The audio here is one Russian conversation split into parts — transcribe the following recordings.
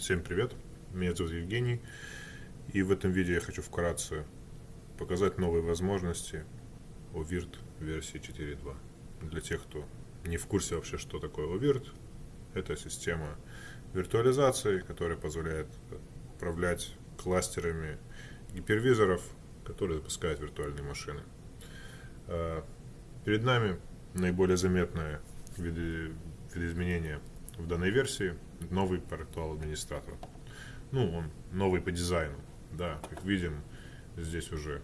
Всем привет, меня зовут Евгений, и в этом видео я хочу вкратце показать новые возможности OVIRT версии 4.2. Для тех, кто не в курсе вообще, что такое OVIRT, это система виртуализации, которая позволяет управлять кластерами гипервизоров, которые запускают виртуальные машины. А, перед нами наиболее заметное видоизменение в данной версии новый портал администратора. Ну, он новый по дизайну. Да, как видим, здесь уже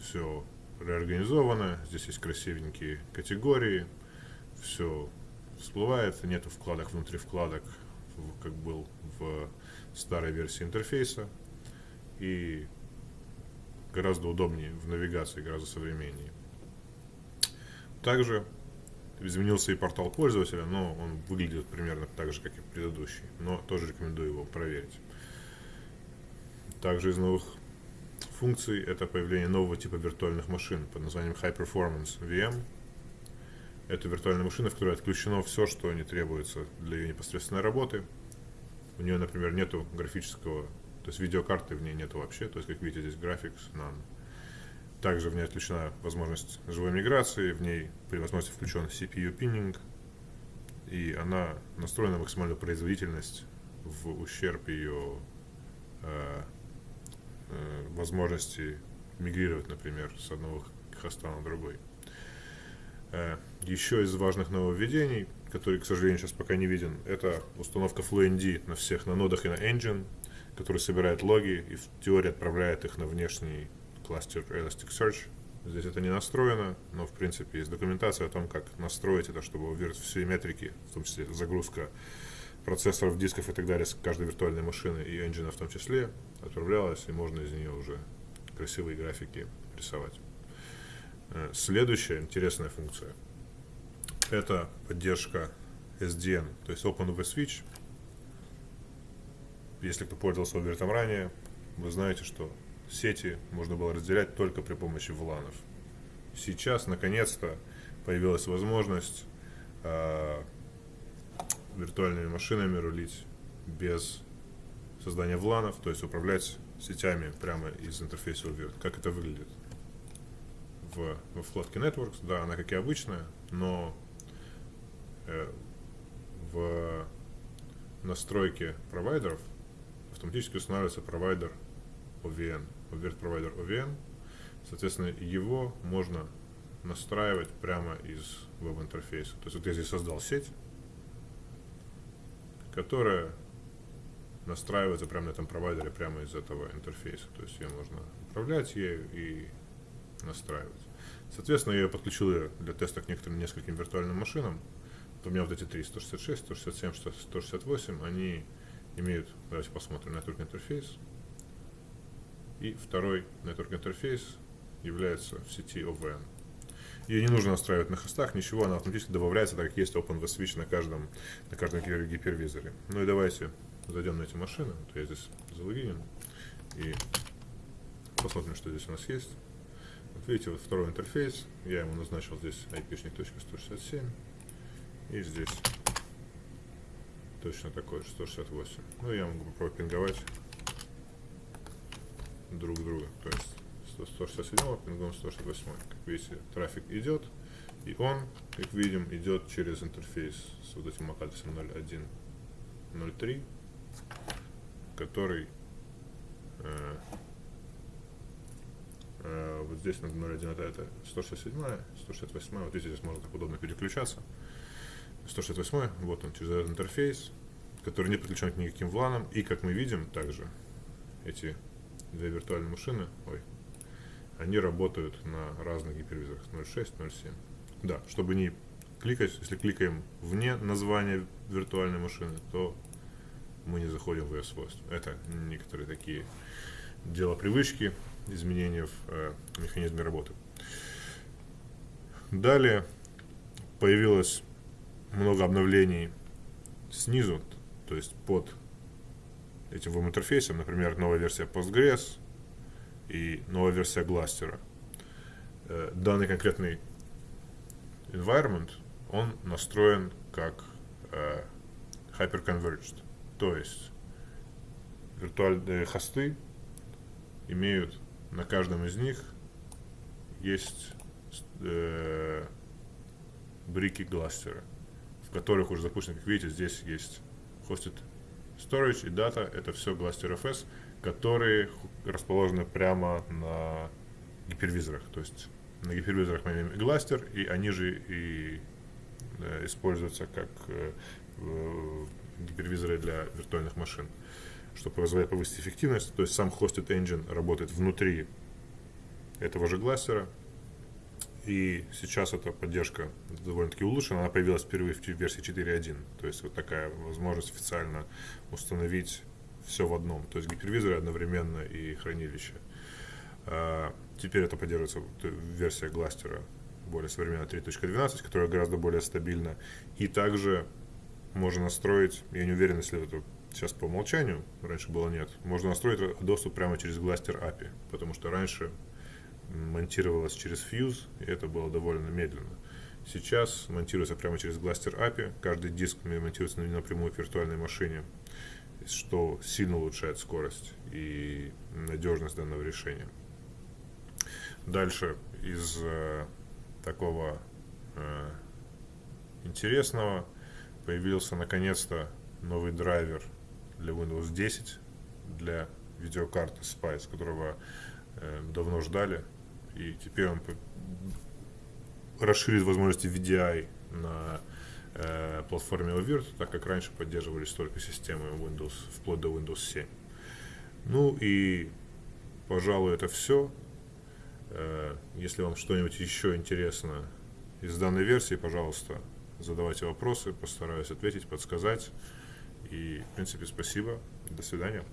все реорганизовано, здесь есть красивенькие категории, все всплывает, нету вкладок внутри вкладок, как был в старой версии интерфейса, и гораздо удобнее в навигации, гораздо современнее. Также изменился и портал пользователя, но он выглядит примерно так же, как и предыдущий. Но тоже рекомендую его проверить. Также из новых функций это появление нового типа виртуальных машин под названием High Performance VM. Это виртуальная машина, в которой отключено все, что не требуется для ее непосредственной работы. У нее, например, нету графического, то есть видеокарты в ней нету вообще, то есть, как видите, здесь Graphics None. Также в ней отключена возможность живой миграции, в ней при возможности включен CPU пиннинг, и она настроена на максимальную производительность в ущерб ее э, э, возможности мигрировать, например, с одного хоста на другой. Э, еще из важных нововведений, который, к сожалению, сейчас пока не виден, это установка FlowND на всех на нодах и на Engine, который собирает логи и в теории отправляет их на внешний кластер Elasticsearch. Здесь это не настроено, но в принципе есть документация о том, как настроить это, чтобы уверить все метрики, в том числе загрузка процессоров, дисков и так далее с каждой виртуальной машины и engine в том числе отправлялась, и можно из нее уже красивые графики рисовать. Э, следующая интересная функция – это поддержка SDN, то есть Open Switch. Если кто пользовался Overton ранее, вы знаете, что сети можно было разделять только при помощи вланов. Сейчас, наконец-то, появилась возможность э, виртуальными машинами рулить без создания вланов, то есть управлять сетями прямо из интерфейса UVIRT. Как это выглядит? В, во вкладке Networks, да, она как и обычная, но э, в настройке провайдеров автоматически устанавливается провайдер OVN, Overt Provider OVN. Соответственно, его можно настраивать прямо из веб-интерфейса. То есть вот я здесь создал сеть, которая настраивается прямо на этом провайдере, прямо из этого интерфейса. То есть ее можно управлять ею и настраивать. Соответственно, я ее подключил для теста к некоторым нескольким виртуальным машинам. У меня вот эти три, 166, 167, 168, они имеют, давайте посмотрим, network интерфейс. И второй network интерфейс является в сети OVN. Ее не нужно настраивать на хостах, ничего, она автоматически добавляется, так как есть OpenVSwitch на каждом, на каждом гипервизоре. Ну и давайте зайдем на эти машины. Вот я здесь залогинен и посмотрим, что здесь у нас есть. Вот видите, вот второй интерфейс, я ему назначил здесь IP.167 и здесь точно такой 168. Ну я могу попробовать пинговать друг друга. То есть 167 пингом 168. Как видите, трафик идет, и он, как видим, идет через интерфейс с вот этим MAC-адресом 0103, который э, э, вот здесь на 01 это, это 167, 168, вот видите, здесь можно так удобно переключаться. 168, вот он через этот интерфейс, который не подключен к никаким вланам, и как мы видим также эти две виртуальные машины, ой, они работают на разных гипервизорах 0.6, 0.7. Да, чтобы не кликать, если кликаем вне названия виртуальной машины, то мы не заходим в ее свойства. Это некоторые такие дела привычки, изменения в э, механизме работы. Далее появилось много обновлений снизу, то есть под этим веб-интерфейсом, например, новая версия Postgres и новая версия Gluster. Э, данный конкретный environment, он настроен как э, hyperconverged, то есть виртуальные хосты имеют на каждом из них есть э, брики гластера, в которых уже запущено, как видите, здесь есть hosted storage и data, это все Gluster FS, которые расположены прямо на гипервизорах, то есть на гипервизорах мы имеем Gluster, и они же и э, используются как э, гипервизоры для виртуальных машин, что позволяет повысить эффективность, то есть сам hosted engine работает внутри этого же гластера, и сейчас эта поддержка довольно-таки улучшена. Она появилась впервые в версии 4.1. То есть вот такая возможность официально установить все в одном. То есть гипервизоры одновременно и хранилище. А, теперь это поддерживается версия гластера более современная 3.12, которая гораздо более стабильна. И также можно настроить, я не уверен, если это сейчас по умолчанию, раньше было нет, можно настроить доступ прямо через Glaster API, потому что раньше монтировалось через Fuse, и это было довольно медленно. Сейчас монтируется прямо через Glaster API, каждый диск монтируется напрямую в виртуальной машине, что сильно улучшает скорость и надежность данного решения. Дальше из э, такого э, интересного появился наконец-то новый драйвер для Windows 10 для видеокарты Spice, которого э, давно ждали и теперь он расширит возможности VDI на э, платформе Ovirt, так как раньше поддерживались только системы Windows, вплоть до Windows 7. Ну и, пожалуй, это все. Э, если вам что-нибудь еще интересно из данной версии, пожалуйста, задавайте вопросы, постараюсь ответить, подсказать. И, в принципе, спасибо. До свидания.